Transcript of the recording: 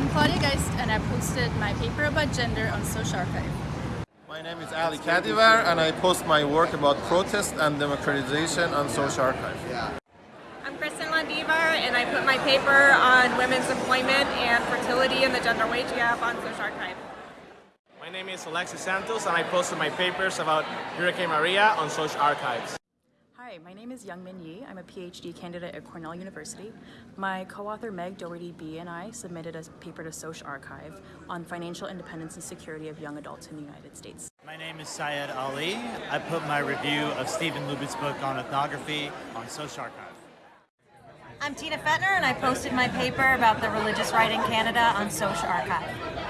I'm Claudia Geist and I posted my paper about gender on SocArXiv. My name is Ali Kadivar and I post my work about protest and democratization on SocArXiv. I'm Kristen Landivar and I put my paper on women's employment and fertility and the gender wage gap on SocArXiv. My name is Alexis Santos and I posted my papers about Hurricane Maria on SocArXivs. Hi, my name is Youngmin Yi. I'm a PhD candidate at Cornell University. My co-author Meg Doherty B and I submitted a paper to SocArXiv on financial independence and security of young adults in the United States. My name is Syed Ali. I put my review of Steven Lubet's book on ethnography on SocArXiv. I'm Tina Fetner and I posted my paper about the religious right in Canada on SocArXiv.